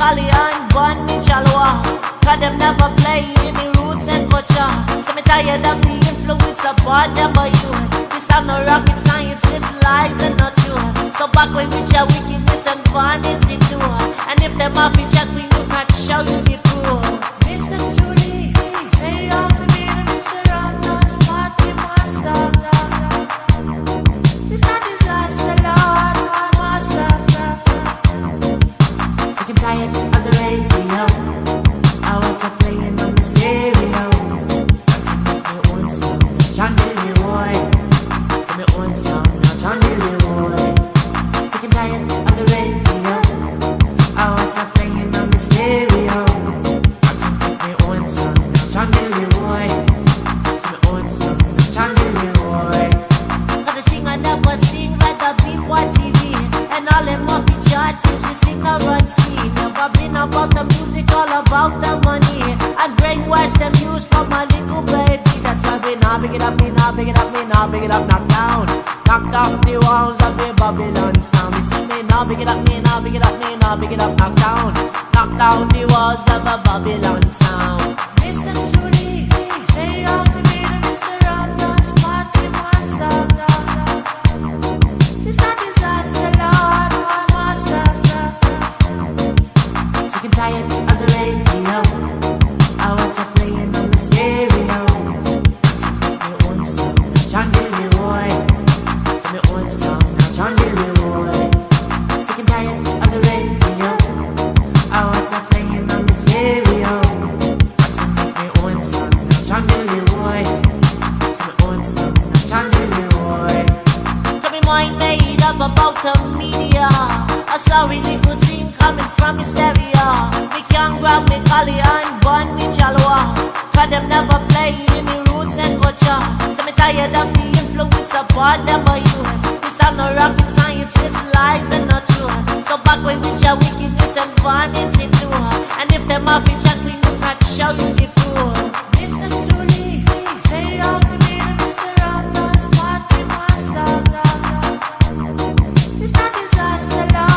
Kalyan, Bon, Chalwa Cause them never play in the roots and culture. So me tired of the influence of whatever you This are no rocket science, just lies and not true. So back away with your wickedness and vanity too And if them off, we check, we tired of the radio. I want to on the stereo. To make my own song, John my own song, now John. Sick and tired of the radio. I want to on the stereo. To make my own song, own song, John the singer never sing like TV And all them sing run big it up, knock down. Knock down the walls of the Babylon sound. Me say me now big it up, me now big it up, me now big it up, knock down. Knock down the walls of the Babylon sound. Mr. Tootie, say you to be the about the media. I saw really good thing coming from hysteria. Me can't grab me collie and burn me chalwa. Cause them never play in the roots and culture. So me tired of the influence of whatever you. This I'm no rocket science, just lies and not true. So back away with your wickedness and vanity. stars that